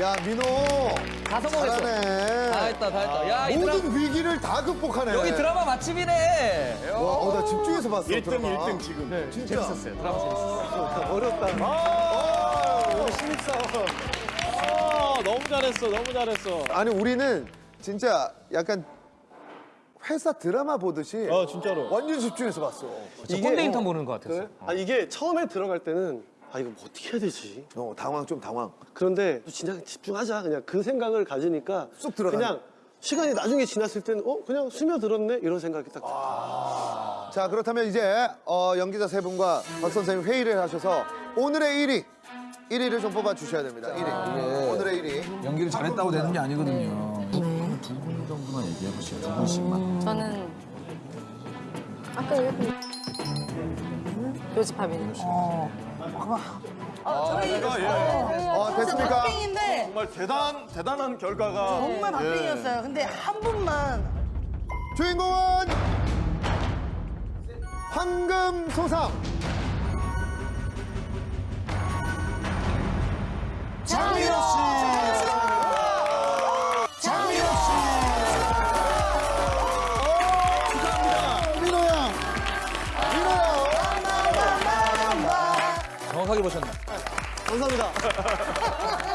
야, 민호. 다 성공했어. 잘하네. 다 했다, 다 했다. 야, 이 드라마, 모든 위기를 다 극복하네. 여기 드라마 맛집이네. 와, 어, 나 집중해서 봤어. 1등, 드라마. 1등 지금. 네, 진짜. 재밌었어요. 드라마 재밌었어요. 어렵다. 아, 오늘 신입사원. 아, 너무 잘했어, 너무 잘했어. 아니, 우리는 진짜 약간 회사 드라마 보듯이 어, 진짜로. 완전 집중해서 봤어. 저 꼰대 인턴 보는 것 같았어. 아 이게 처음에 들어갈 때는 아 이거 뭐 어떻게 해야 되지? 어, 당황, 좀 당황. 그런데 진짜 집중하자 그냥 그 생각을 가지니까 쑥 들어가네. 그냥 시간이 나중에 지났을 때는 어 그냥 스며들었네 이런 생각이 딱 아. 자, 그렇다면 이제 어, 연기자 세 분과 박 선생님 회의를 하셔서 오늘의 1위. 1위를 좀 뽑아 주셔야 됩니다. 1위. 오늘의 1위. 연기를 잘했다고 되는 게 아니거든요. 두분 정도만 얘기해 보시죠. 두 분씩만. 저는 아까 얘기했던 요지팝이네. 어, 됐습니까? 박빙인데 정말 대단, 대단한 결과가. 정말 박빙이었어요. 근데 한 분만 주인공은 황금 소상. 정확하게 보셨네. 감사합니다.